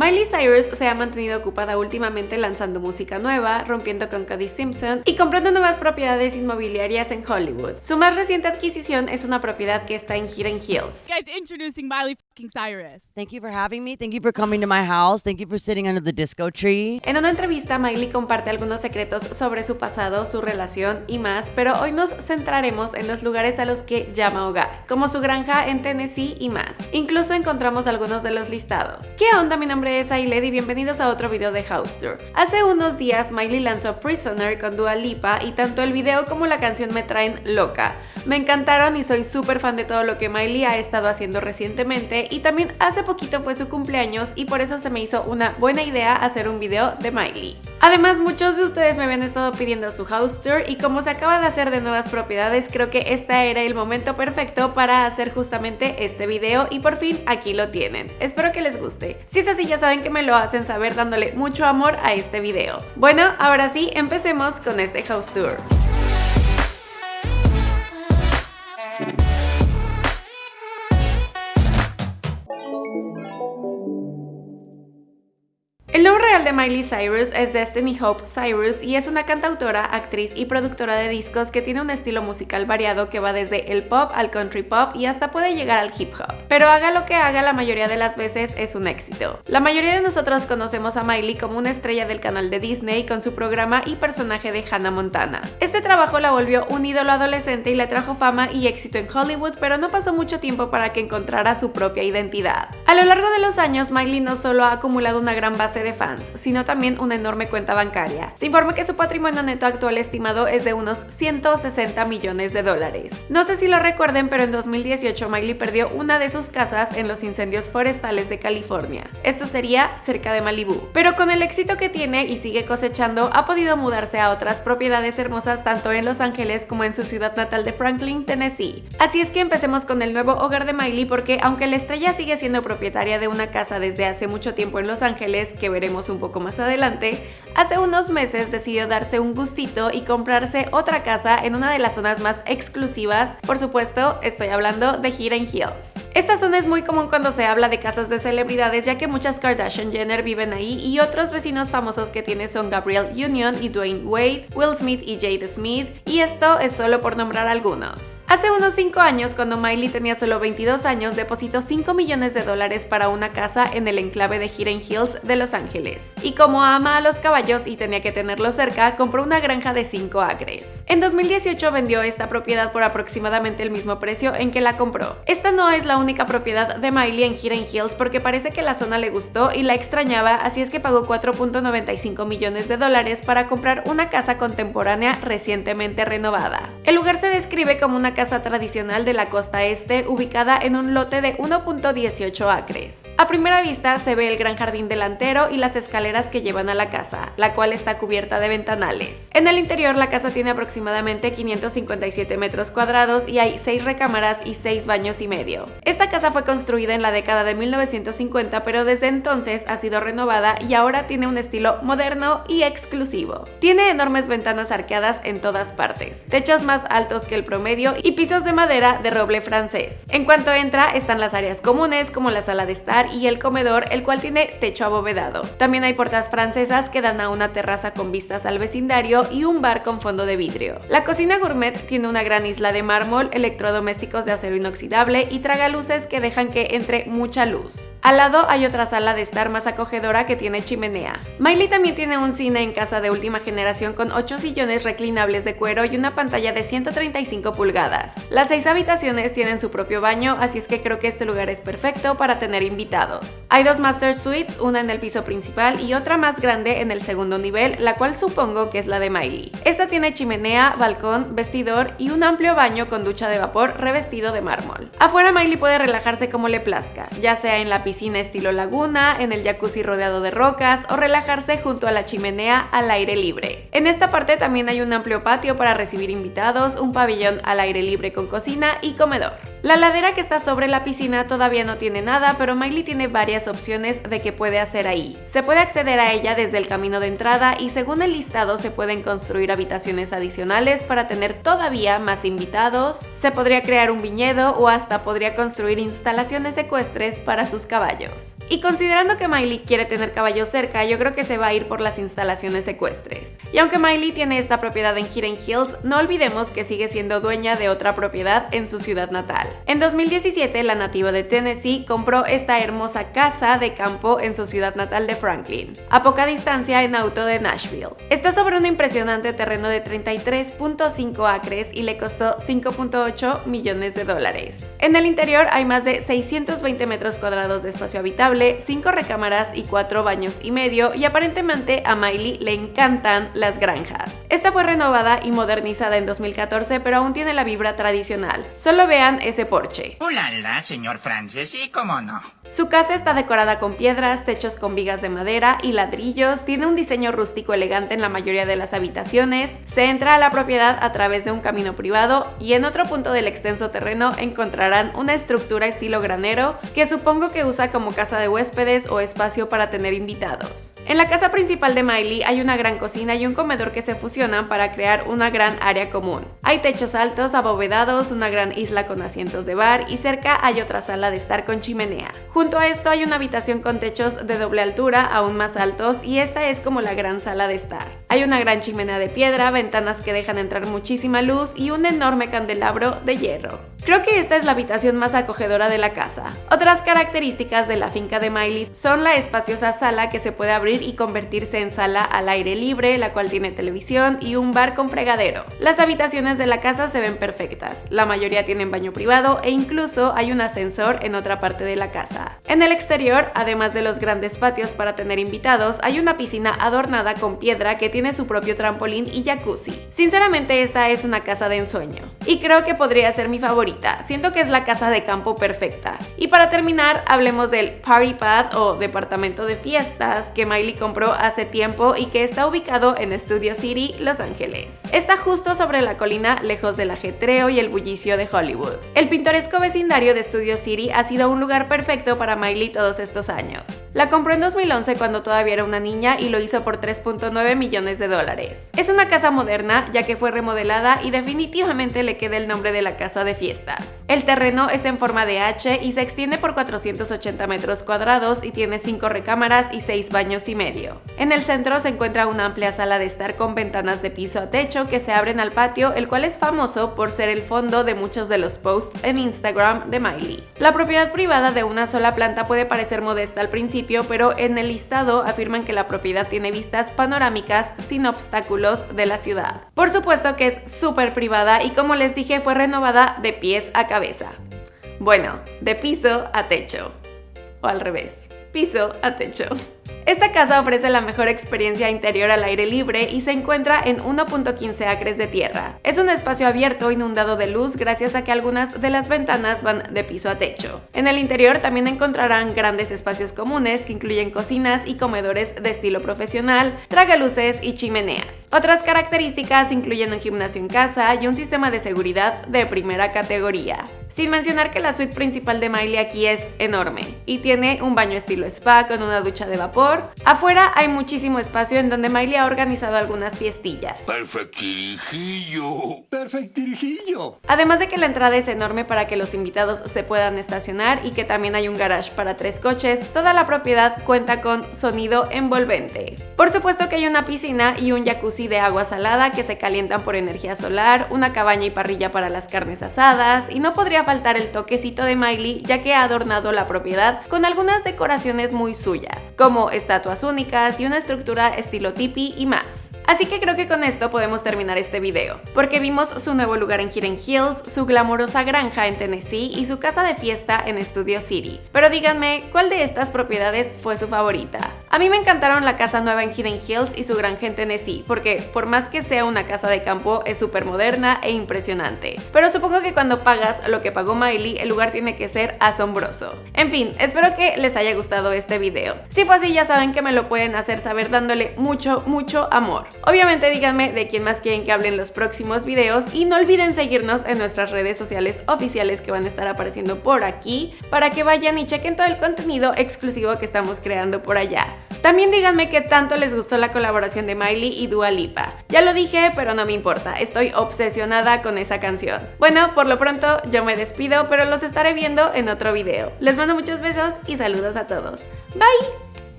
Miley Cyrus se ha mantenido ocupada últimamente lanzando música nueva, rompiendo con Cody Simpson y comprando nuevas propiedades inmobiliarias en Hollywood. Su más reciente adquisición es una propiedad que está en Hidden Hills. Guys, Miley Cyrus. Thank you for having me. Thank you for coming to my house. Thank you for sitting under the disco tree. En una entrevista, Miley comparte algunos secretos sobre su pasado, su relación y más, pero hoy nos centraremos en los lugares a los que llama hogar, como su granja en Tennessee y más. Incluso encontramos algunos de los listados. ¿Qué onda? Mi nombre es Ailed y bienvenidos a otro video de House Tour. Hace unos días, Miley lanzó Prisoner con Dua Lipa y tanto el video como la canción me traen loca. Me encantaron y soy súper fan de todo lo que Miley ha estado haciendo recientemente y también hace poquito fue su cumpleaños y por eso se me hizo una buena idea hacer un video de Miley. Además, muchos de ustedes me habían estado pidiendo su house tour y como se acaba de hacer de nuevas propiedades, creo que este era el momento perfecto para hacer justamente este video y por fin aquí lo tienen. Espero que les guste. Si es así, ya saben que me lo hacen saber dándole mucho amor a este video. Bueno, ahora sí, empecemos con este house tour. El nombre real de Miley Cyrus es Destiny Hope Cyrus y es una cantautora, actriz y productora de discos que tiene un estilo musical variado que va desde el pop al country pop y hasta puede llegar al hip hop. Pero haga lo que haga, la mayoría de las veces es un éxito. La mayoría de nosotros conocemos a Miley como una estrella del canal de Disney con su programa y personaje de Hannah Montana. Este trabajo la volvió un ídolo adolescente y le trajo fama y éxito en Hollywood, pero no pasó mucho tiempo para que encontrara su propia identidad. A lo largo de los años, Miley no solo ha acumulado una gran base de fans, sino también una enorme cuenta bancaria. Se informa que su patrimonio neto actual estimado es de unos 160 millones de dólares. No sé si lo recuerden, pero en 2018 Miley perdió una de sus casas en los incendios forestales de California. Esto sería cerca de Malibu. Pero con el éxito que tiene y sigue cosechando, ha podido mudarse a otras propiedades hermosas tanto en Los Ángeles como en su ciudad natal de Franklin, Tennessee. Así es que empecemos con el nuevo hogar de Miley porque aunque la estrella sigue siendo propietaria de una casa desde hace mucho tiempo en Los Ángeles, que veremos un poco más adelante, hace unos meses decidió darse un gustito y comprarse otra casa en una de las zonas más exclusivas, por supuesto estoy hablando de Hidden Hills. Esta zona es muy común cuando se habla de casas de celebridades ya que muchas Kardashian Jenner viven ahí y otros vecinos famosos que tiene son Gabrielle Union y Dwayne Wade, Will Smith y Jade Smith y esto es solo por nombrar algunos. Hace unos 5 años cuando Miley tenía solo 22 años depositó 5 millones de dólares para una casa en el enclave de Hidden Hills de Los Ángeles. Y como ama a los y tenía que tenerlos cerca, compró una granja de 5 acres. En 2018 vendió esta propiedad por aproximadamente el mismo precio en que la compró. Esta no es la única propiedad de Miley en Hidden Hills porque parece que la zona le gustó y la extrañaba, así es que pagó 4.95 millones de dólares para comprar una casa contemporánea recientemente renovada. El lugar se describe como una casa tradicional de la costa este ubicada en un lote de 1.18 acres. A primera vista se ve el gran jardín delantero y las escaleras que llevan a la casa, la cual está cubierta de ventanales. En el interior la casa tiene aproximadamente 557 metros cuadrados y hay 6 recámaras y 6 baños y medio. Esta casa fue construida en la década de 1950 pero desde entonces ha sido renovada y ahora tiene un estilo moderno y exclusivo. Tiene enormes ventanas arqueadas en todas partes, techos más altos que el promedio y pisos de madera de roble francés. En cuanto entra están las áreas comunes como la sala de estar y el comedor el cual tiene techo abovedado. También hay puertas francesas que dan a una terraza con vistas al vecindario y un bar con fondo de vidrio. La cocina gourmet tiene una gran isla de mármol, electrodomésticos de acero inoxidable y tragaluces que dejan que entre mucha luz. Al lado hay otra sala de estar más acogedora que tiene chimenea. Miley también tiene un cine en casa de última generación con 8 sillones reclinables de cuero y una pantalla de 135 pulgadas. Las 6 habitaciones tienen su propio baño, así es que creo que este lugar es perfecto para tener invitados. Hay dos master suites, una en el piso principal y otra más grande en el segundo nivel, la cual supongo que es la de Miley. Esta tiene chimenea, balcón, vestidor y un amplio baño con ducha de vapor revestido de mármol. Afuera Miley puede relajarse como le plazca, ya sea en la piscina estilo laguna, en el jacuzzi rodeado de rocas o relajarse junto a la chimenea al aire libre. En esta parte también hay un amplio patio para recibir invitados, un pabellón al aire libre con cocina y comedor. La ladera que está sobre la piscina todavía no tiene nada, pero Miley tiene varias opciones de qué puede hacer ahí. Se puede acceder a ella desde el camino de entrada y según el listado se pueden construir habitaciones adicionales para tener todavía más invitados, se podría crear un viñedo o hasta podría construir instalaciones ecuestres para sus caballos. Y considerando que Miley quiere tener caballos cerca, yo creo que se va a ir por las instalaciones ecuestres. Y aunque Miley tiene esta propiedad en Hidden Hills, no olvidemos que sigue siendo dueña de otra propiedad en su ciudad natal. En 2017, la nativa de Tennessee compró esta hermosa casa de campo en su ciudad natal de Franklin, a poca distancia en auto de Nashville. Está sobre un impresionante terreno de 33.5 acres y le costó 5.8 millones de dólares. En el interior hay más de 620 metros cuadrados de espacio habitable, 5 recámaras y 4 baños y medio y aparentemente a Miley le encantan las granjas. Esta fue renovada y modernizada en 2014 pero aún tiene la vibra tradicional. Solo vean ese porche. ¡Ulala, señor Francis! ¿Y cómo no? Su casa está decorada con piedras, techos con vigas de madera y ladrillos, tiene un diseño rústico elegante en la mayoría de las habitaciones, se entra a la propiedad a través de un camino privado y en otro punto del extenso terreno encontrarán una estructura estilo granero que supongo que usa como casa de huéspedes o espacio para tener invitados. En la casa principal de Miley hay una gran cocina y un comedor que se fusionan para crear una gran área común. Hay techos altos, abovedados, una gran isla con asientos de bar y cerca hay otra sala de estar con chimenea. Junto a esto hay una habitación con techos de doble altura aún más altos y esta es como la gran sala de estar. Hay una gran chimenea de piedra, ventanas que dejan entrar muchísima luz y un enorme candelabro de hierro. Creo que esta es la habitación más acogedora de la casa. Otras características de la finca de Miley son la espaciosa sala que se puede abrir y convertirse en sala al aire libre, la cual tiene televisión y un bar con fregadero. Las habitaciones de la casa se ven perfectas, la mayoría tienen baño privado e incluso hay un ascensor en otra parte de la casa. En el exterior, además de los grandes patios para tener invitados, hay una piscina adornada con piedra que tiene su propio trampolín y jacuzzi. Sinceramente esta es una casa de ensueño. Y creo que podría ser mi favorita, siento que es la casa de campo perfecta. Y para terminar, hablemos del Party Pad o departamento de fiestas que Miley compró hace tiempo y que está ubicado en Studio City, Los Ángeles. Está justo sobre la colina, lejos del ajetreo y el bullicio de Hollywood. El pintoresco vecindario de Studio City ha sido un lugar perfecto para Miley todos estos años. La compró en 2011 cuando todavía era una niña y lo hizo por 3.9 millones de dólares. Es una casa moderna ya que fue remodelada y definitivamente le queda el nombre de la casa de fiestas. El terreno es en forma de H y se extiende por 480 metros cuadrados y tiene 5 recámaras y 6 baños y medio. En el centro se encuentra una amplia sala de estar con ventanas de piso a techo que se abren al patio, el cual es famoso por ser el fondo de muchos de los posts en Instagram de Miley. La propiedad privada de una sola planta puede parecer modesta al principio, pero en el listado afirman que la propiedad tiene vistas panorámicas sin obstáculos de la ciudad. Por supuesto que es súper privada y como les dije fue renovada de pies a cabeza. Bueno, de piso a techo. O al revés, piso a techo. Esta casa ofrece la mejor experiencia interior al aire libre y se encuentra en 1.15 acres de tierra. Es un espacio abierto inundado de luz gracias a que algunas de las ventanas van de piso a techo. En el interior también encontrarán grandes espacios comunes que incluyen cocinas y comedores de estilo profesional, tragaluces y chimeneas. Otras características incluyen un gimnasio en casa y un sistema de seguridad de primera categoría. Sin mencionar que la suite principal de Miley aquí es enorme y tiene un baño estilo spa con una ducha de vapor. Afuera hay muchísimo espacio en donde Miley ha organizado algunas fiestillas. Perfectirijillo. Perfectirijillo. Además de que la entrada es enorme para que los invitados se puedan estacionar y que también hay un garage para tres coches, toda la propiedad cuenta con sonido envolvente. Por supuesto que hay una piscina y un jacuzzi de agua salada que se calientan por energía solar, una cabaña y parrilla para las carnes asadas y no faltar el toquecito de Miley ya que ha adornado la propiedad con algunas decoraciones muy suyas, como estatuas únicas y una estructura estilo tipi y más. Así que creo que con esto podemos terminar este video, porque vimos su nuevo lugar en Hidden Hills, su glamorosa granja en Tennessee y su casa de fiesta en Studio City. Pero díganme, ¿cuál de estas propiedades fue su favorita? A mí me encantaron la casa nueva en Hidden Hills y su granja en Tennessee, porque por más que sea una casa de campo, es súper moderna e impresionante. Pero supongo que cuando pagas lo que pagó Miley, el lugar tiene que ser asombroso. En fin, espero que les haya gustado este video. Si fue así, ya saben que me lo pueden hacer saber dándole mucho, mucho amor. Obviamente díganme de quién más quieren que hable en los próximos videos y no olviden seguirnos en nuestras redes sociales oficiales que van a estar apareciendo por aquí para que vayan y chequen todo el contenido exclusivo que estamos creando por allá. También díganme qué tanto les gustó la colaboración de Miley y Dua Lipa. Ya lo dije, pero no me importa, estoy obsesionada con esa canción. Bueno, por lo pronto yo me despido, pero los estaré viendo en otro video. Les mando muchos besos y saludos a todos. Bye!